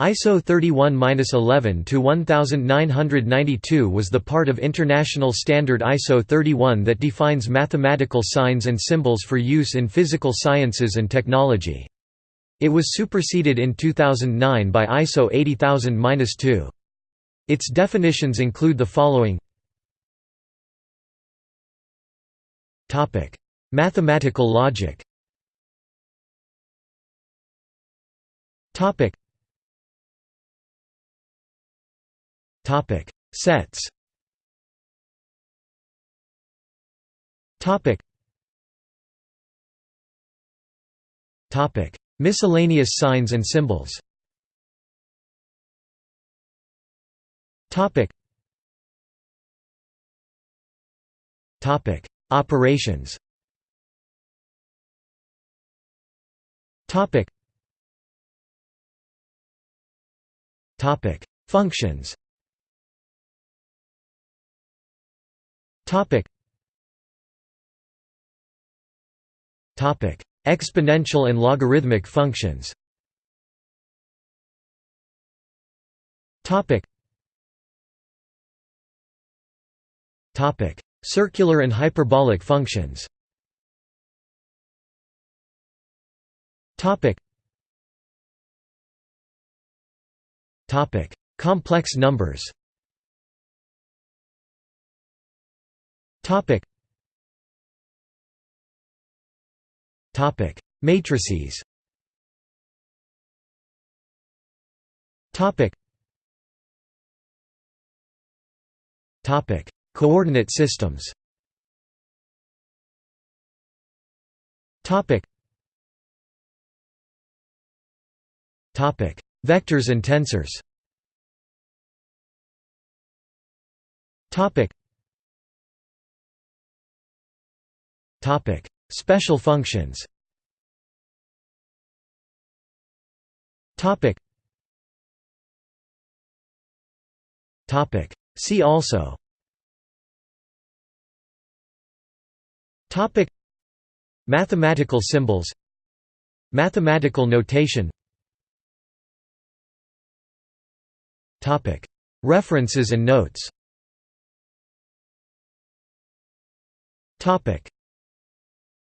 ISO 31-11-1992 was the part of international standard ISO 31 that defines mathematical signs and symbols for use in physical sciences and technology. It was superseded in 2009 by ISO 80000-2. Its definitions include the following Mathematical logic Topic. Sets. Topic. Topic. Miscellaneous signs and symbols. Topic. Topic. Operations. Topic. Topic. Functions Topic. Topic. Exponential and logarithmic functions. Topic. Topic. Circular and hyperbolic functions. Topic. Topic. Complex numbers Topic. Topic. Matrices. Topic. Topic. Coordinate systems. Topic. Topic. Vectors and tensors. Topic. Special functions. See also. Topic. Mathematical symbols. Mathematical notation. Topic. References and notes. Topic.